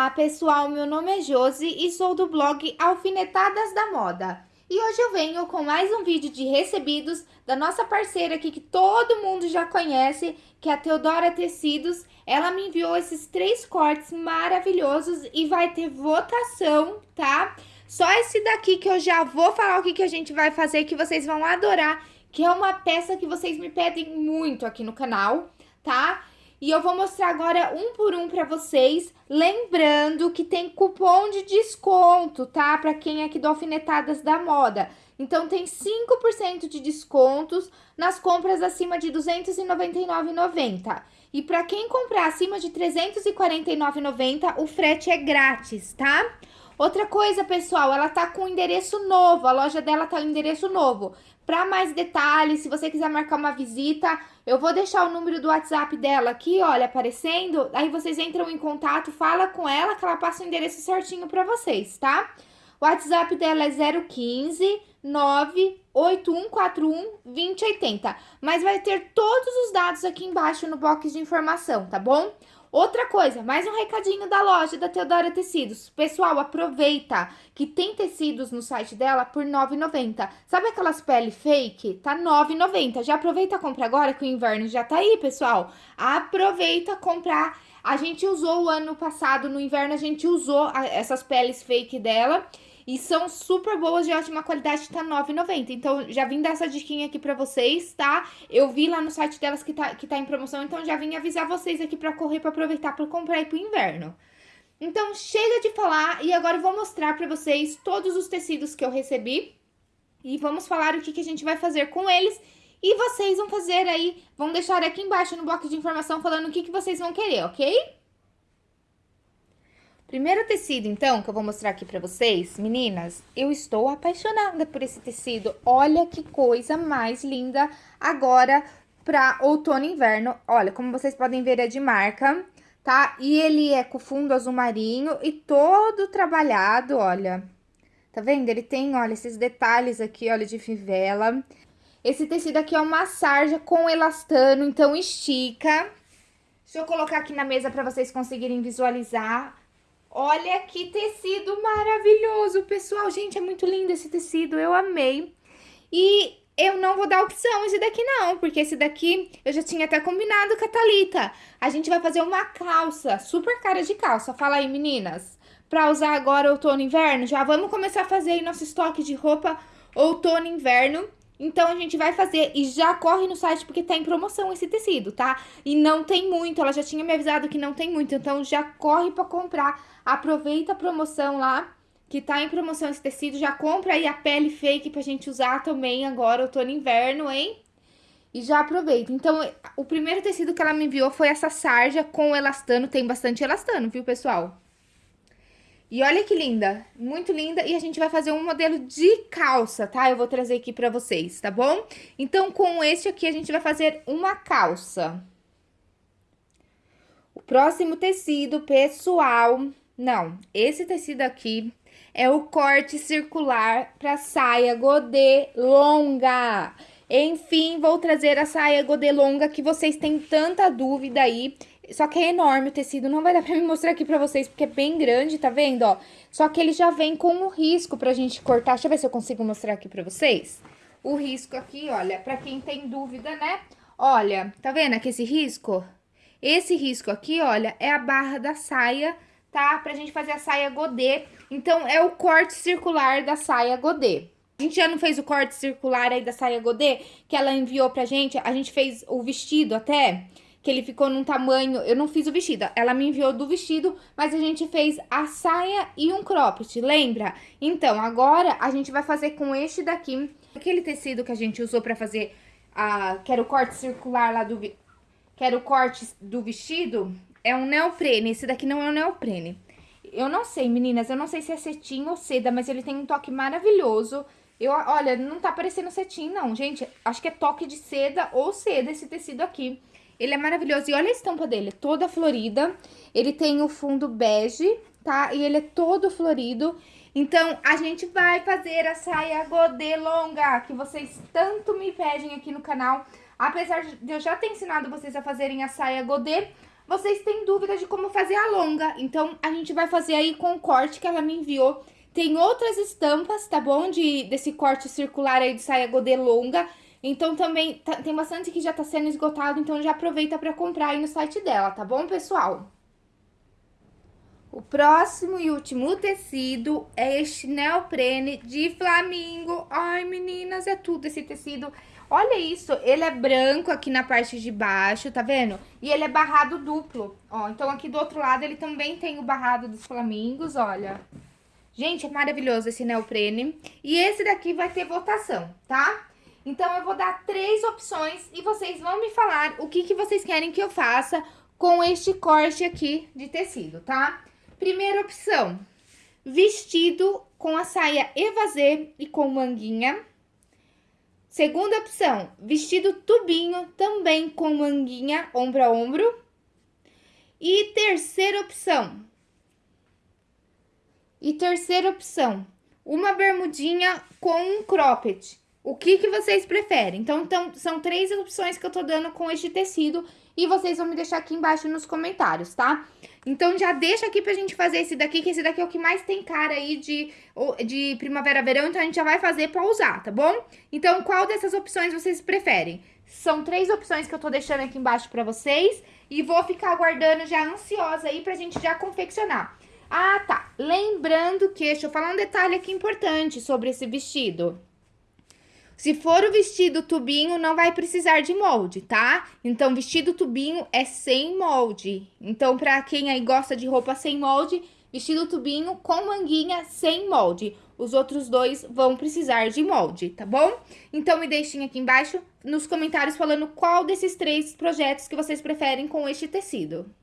Olá pessoal, meu nome é Josi e sou do blog Alfinetadas da Moda. E hoje eu venho com mais um vídeo de recebidos da nossa parceira aqui que todo mundo já conhece, que é a Teodora Tecidos. Ela me enviou esses três cortes maravilhosos e vai ter votação, tá? Só esse daqui que eu já vou falar o que, que a gente vai fazer, que vocês vão adorar, que é uma peça que vocês me pedem muito aqui no canal, tá? E eu vou mostrar agora um por um pra vocês, lembrando que tem cupom de desconto, tá? Pra quem é aqui do Alfinetadas da Moda. Então, tem 5% de descontos nas compras acima de R$ 299,90. E para quem comprar acima de R$ 349,90, o frete é grátis, tá? Outra coisa, pessoal, ela tá com endereço novo, a loja dela tá com endereço novo. Para mais detalhes, se você quiser marcar uma visita, eu vou deixar o número do WhatsApp dela aqui, olha, aparecendo. Aí vocês entram em contato, fala com ela que ela passa o endereço certinho para vocês, tá? O WhatsApp dela é 015 98141 2080. Mas vai ter todos os dados aqui embaixo no box de informação, tá bom? Outra coisa, mais um recadinho da loja da Teodora Tecidos. Pessoal, aproveita que tem tecidos no site dela por R$ 9,90. Sabe aquelas pele fake? Tá R$ 9,90. Já aproveita a compra agora que o inverno já tá aí, pessoal. Aproveita comprar. A gente usou o ano passado, no inverno, a gente usou essas peles fake dela. E são super boas, de ótima qualidade, tá R$ 9,90. Então, já vim dar essa diquinha aqui pra vocês, tá? Eu vi lá no site delas que tá, que tá em promoção, então já vim avisar vocês aqui pra correr, pra aproveitar pra comprar aí pro inverno. Então, chega de falar e agora eu vou mostrar pra vocês todos os tecidos que eu recebi. E vamos falar o que, que a gente vai fazer com eles. E vocês vão fazer aí, vão deixar aqui embaixo no bloco de informação falando o que, que vocês vão querer, ok? Primeiro tecido, então, que eu vou mostrar aqui pra vocês, meninas, eu estou apaixonada por esse tecido. Olha que coisa mais linda agora pra outono e inverno. Olha, como vocês podem ver, é de marca, tá? E ele é com fundo azul marinho e todo trabalhado, olha. Tá vendo? Ele tem, olha, esses detalhes aqui, olha, de fivela. Esse tecido aqui é uma sarja com elastano, então estica. Deixa eu colocar aqui na mesa pra vocês conseguirem visualizar Olha que tecido maravilhoso, pessoal. Gente, é muito lindo esse tecido, eu amei. E eu não vou dar opção esse daqui não, porque esse daqui eu já tinha até combinado com a Thalita. A gente vai fazer uma calça, super cara de calça. Fala aí, meninas. Pra usar agora outono e inverno, já vamos começar a fazer aí nosso estoque de roupa outono e inverno. Então, a gente vai fazer e já corre no site porque tá em promoção esse tecido, tá? E não tem muito, ela já tinha me avisado que não tem muito, então já corre pra comprar. Aproveita a promoção lá, que tá em promoção esse tecido, já compra aí a pele fake pra gente usar também agora, outono e inverno, hein? E já aproveita. Então, o primeiro tecido que ela me enviou foi essa sarja com elastano, tem bastante elastano, viu, pessoal? E olha que linda, muito linda. E a gente vai fazer um modelo de calça, tá? Eu vou trazer aqui pra vocês, tá bom? Então, com este aqui, a gente vai fazer uma calça. O próximo tecido, pessoal... Não, esse tecido aqui é o corte circular pra saia godê longa. Enfim, vou trazer a saia godê longa que vocês têm tanta dúvida aí. Só que é enorme o tecido, não vai dar pra me mostrar aqui pra vocês, porque é bem grande, tá vendo, ó? Só que ele já vem com o risco pra gente cortar. Deixa eu ver se eu consigo mostrar aqui pra vocês. O risco aqui, olha, pra quem tem dúvida, né? Olha, tá vendo aqui esse risco? Esse risco aqui, olha, é a barra da saia, tá? Pra gente fazer a saia godê. Então, é o corte circular da saia godê. A gente já não fez o corte circular aí da saia godê, que ela enviou pra gente. A gente fez o vestido até que ele ficou num tamanho... Eu não fiz o vestido, ela me enviou do vestido, mas a gente fez a saia e um cropped, lembra? Então, agora a gente vai fazer com este daqui, aquele tecido que a gente usou pra fazer, a, que era o corte circular lá do... Que era o corte do vestido, é um neoprene, esse daqui não é um neoprene. Eu não sei, meninas, eu não sei se é cetim ou seda, mas ele tem um toque maravilhoso. Eu, olha, não tá parecendo cetim, não, gente. Acho que é toque de seda ou seda esse tecido aqui. Ele é maravilhoso. E olha a estampa dele, toda florida. Ele tem o fundo bege, tá? E ele é todo florido. Então, a gente vai fazer a saia godê longa, que vocês tanto me pedem aqui no canal. Apesar de eu já ter ensinado vocês a fazerem a saia godê, vocês têm dúvida de como fazer a longa. Então, a gente vai fazer aí com o corte que ela me enviou. Tem outras estampas, tá bom? De, desse corte circular aí de saia godê longa. Então, também tá, tem bastante que já tá sendo esgotado, então já aproveita pra comprar aí no site dela, tá bom, pessoal? O próximo e último tecido é este neoprene de flamingo. Ai, meninas, é tudo esse tecido. Olha isso, ele é branco aqui na parte de baixo, tá vendo? E ele é barrado duplo, ó. Então, aqui do outro lado, ele também tem o barrado dos flamingos, olha. Gente, é maravilhoso esse neoprene. E esse daqui vai ter votação, tá? Então, eu vou dar três opções e vocês vão me falar o que, que vocês querem que eu faça com este corte aqui de tecido, tá? Primeira opção, vestido com a saia evasê e com manguinha. Segunda opção, vestido tubinho, também com manguinha, ombro a ombro. E terceira opção. E terceira opção, uma bermudinha com um cropped. O que, que vocês preferem? Então, então, são três opções que eu tô dando com este tecido e vocês vão me deixar aqui embaixo nos comentários, tá? Então, já deixa aqui pra gente fazer esse daqui, que esse daqui é o que mais tem cara aí de, de primavera-verão, então a gente já vai fazer pra usar, tá bom? Então, qual dessas opções vocês preferem? São três opções que eu tô deixando aqui embaixo pra vocês e vou ficar aguardando já ansiosa aí pra gente já confeccionar. Ah, tá. Lembrando que, deixa eu falar um detalhe aqui importante sobre esse vestido. Se for o vestido tubinho, não vai precisar de molde, tá? Então, vestido tubinho é sem molde. Então, pra quem aí gosta de roupa sem molde, vestido tubinho com manguinha sem molde. Os outros dois vão precisar de molde, tá bom? Então, me deixem aqui embaixo nos comentários falando qual desses três projetos que vocês preferem com este tecido.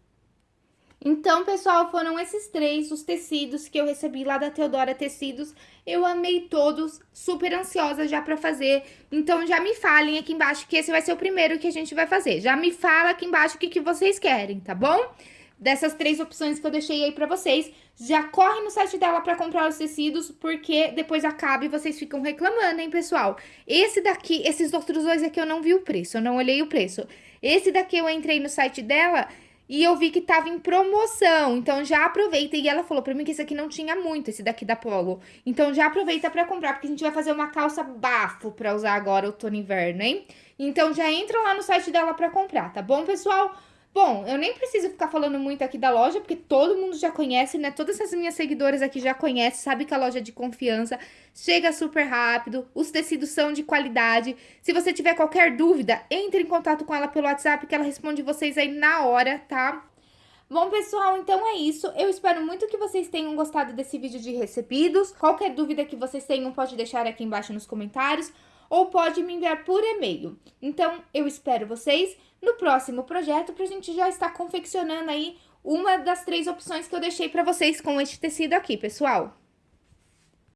Então, pessoal, foram esses três os tecidos que eu recebi lá da Teodora Tecidos. Eu amei todos, super ansiosa já pra fazer. Então, já me falem aqui embaixo que esse vai ser o primeiro que a gente vai fazer. Já me fala aqui embaixo o que, que vocês querem, tá bom? Dessas três opções que eu deixei aí pra vocês. Já corre no site dela pra comprar os tecidos, porque depois acaba e vocês ficam reclamando, hein, pessoal? Esse daqui, esses outros dois aqui eu não vi o preço, eu não olhei o preço. Esse daqui eu entrei no site dela e eu vi que tava em promoção, então já aproveita. E ela falou pra mim que esse aqui não tinha muito, esse daqui da Polo. Então já aproveita pra comprar, porque a gente vai fazer uma calça bafo pra usar agora outono e inverno, hein? Então já entra lá no site dela pra comprar, tá bom, pessoal? Bom, eu nem preciso ficar falando muito aqui da loja, porque todo mundo já conhece, né? Todas as minhas seguidoras aqui já conhecem, sabe que a loja é de confiança, chega super rápido, os tecidos são de qualidade. Se você tiver qualquer dúvida, entre em contato com ela pelo WhatsApp, que ela responde vocês aí na hora, tá? Bom, pessoal, então é isso. Eu espero muito que vocês tenham gostado desse vídeo de recebidos. Qualquer dúvida que vocês tenham, pode deixar aqui embaixo nos comentários ou pode me enviar por e-mail. Então, eu espero vocês no próximo projeto para a gente já estar confeccionando aí uma das três opções que eu deixei para vocês com este tecido aqui, pessoal.